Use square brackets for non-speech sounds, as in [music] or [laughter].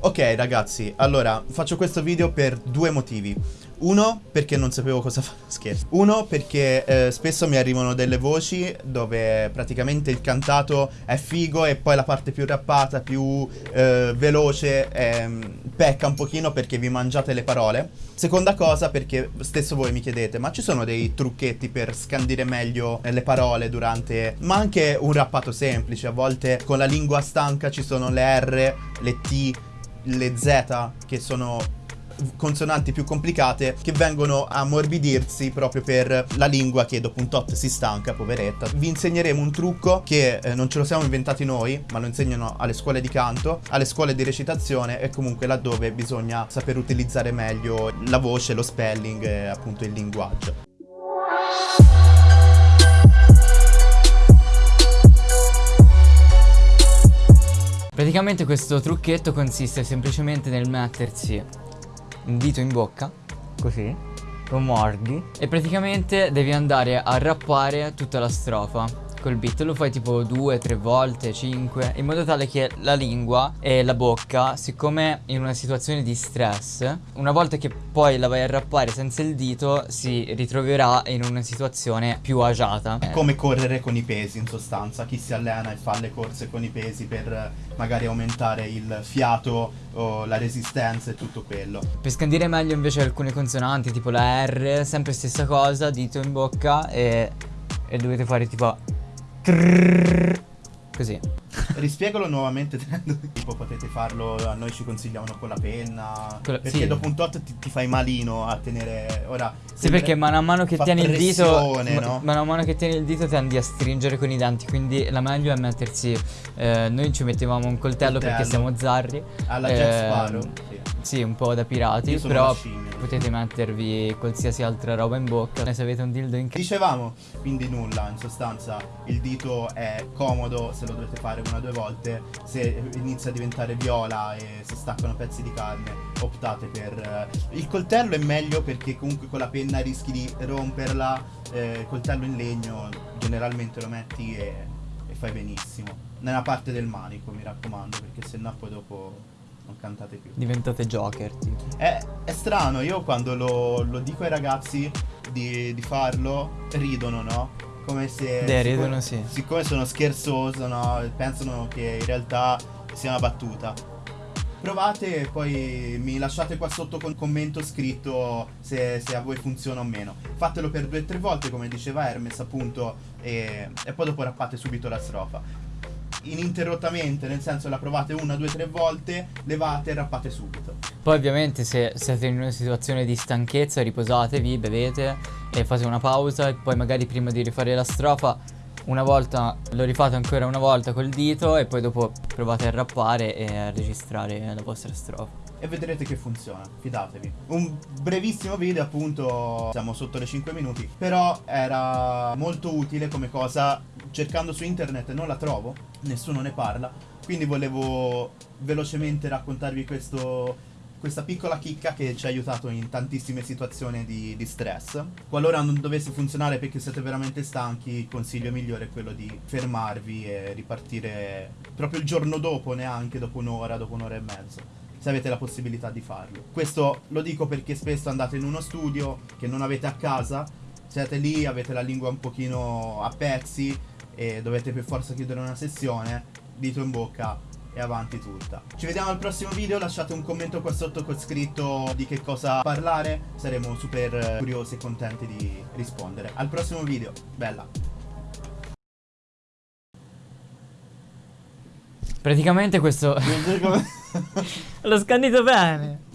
Ok ragazzi, allora faccio questo video per due motivi. Uno, perché non sapevo cosa [laughs] fare, scherzo. Uno, perché eh, spesso mi arrivano delle voci dove praticamente il cantato è figo e poi la parte più rappata, più eh, veloce eh, pecca un pochino perché vi mangiate le parole. Seconda cosa, perché stesso voi mi chiedete, ma ci sono dei trucchetti per scandire meglio le parole durante... Ma anche un rappato semplice, a volte con la lingua stanca ci sono le R, le T, le Z che sono consonanti più complicate che vengono a morbidirsi proprio per la lingua che dopo un tot si stanca, poveretta. Vi insegneremo un trucco che eh, non ce lo siamo inventati noi, ma lo insegnano alle scuole di canto, alle scuole di recitazione e comunque laddove bisogna saper utilizzare meglio la voce, lo spelling e appunto il linguaggio. Praticamente questo trucchetto consiste semplicemente nel mettersi un dito in bocca, così, lo mordi. e praticamente devi andare a rappare tutta la strofa col beat lo fai tipo due, tre volte, cinque in modo tale che la lingua e la bocca siccome in una situazione di stress una volta che poi la vai a rappare senza il dito si ritroverà in una situazione più agiata. È come correre con i pesi in sostanza. Chi si allena e fa le corse con i pesi per magari aumentare il fiato o la resistenza e tutto quello. Per scandire meglio invece alcune consonanti tipo la R sempre stessa cosa dito in bocca e, e dovete fare tipo Così. [laughs] Rispiegalo nuovamente [laughs] tipo potete farlo, a noi ci consigliavano con la penna. Con perché sì. dopo un tot ti, ti, fai malino a tenere. Ora. Sì, perché mano a mano che tieni il dito. No? Mano a mano che tieni il dito tendi a stringere con i denti. Quindi la meglio è mettersi. Eh, noi ci mettevamo un coltello, coltello. perché siamo zarri. Alla eh, Jack Sparrow. Sì. sì. un po' da pirati. Però potete mettervi qualsiasi altra roba in bocca se avete un dildo in casa Dicevamo, quindi nulla, in sostanza il dito è comodo se lo dovete fare una o due volte, se inizia a diventare viola e si staccano pezzi di carne optate per... Eh, il coltello è meglio perché comunque con la penna rischi di romperla, eh, il coltello in legno generalmente lo metti e, e fai benissimo. Nella parte del manico mi raccomando perché sennò poi dopo non cantate più. Diventate Joker, tipo. È, è strano, io quando lo, lo dico ai ragazzi di, di, farlo, ridono, no? Come se... Beh, ridono sì. Siccome sono scherzoso, no? Pensano che in realtà sia una battuta. Provate e poi mi lasciate qua sotto con commento scritto se, se a voi funziona o meno. Fatelo per due o tre volte, come diceva Hermes, appunto, e, e poi dopo rappate subito la strofa ininterrottamente, nel senso la provate una, due, tre volte, levate e rappate subito. Poi ovviamente se siete in una situazione di stanchezza riposatevi, bevete e fate una pausa e poi magari prima di rifare la strofa una volta lo rifate ancora una volta col dito e poi dopo provate a rappare e a registrare la vostra strofa e vedrete che funziona, fidatevi. Un brevissimo video appunto, siamo sotto le 5 minuti, però era molto utile come cosa, cercando su internet non la trovo, nessuno ne parla, quindi volevo velocemente raccontarvi questo questa piccola chicca che ci ha aiutato in tantissime situazioni di, di, stress. Qualora non dovesse funzionare perché siete veramente stanchi, il consiglio migliore è quello di fermarvi e ripartire proprio il giorno dopo, neanche dopo un'ora, dopo un'ora e mezzo se avete la possibilità di farlo. Questo lo dico perché spesso andate in uno studio che non avete a casa, siete lì, avete la lingua un pochino a pezzi e dovete per forza chiudere una sessione, dito in bocca e avanti tutta. Ci vediamo al prossimo video, lasciate un commento qua sotto con scritto di che cosa parlare, saremo super curiosi e contenti di rispondere. Al prossimo video, bella! Praticamente questo... [laughs] [laughs] L'ho scandito bene.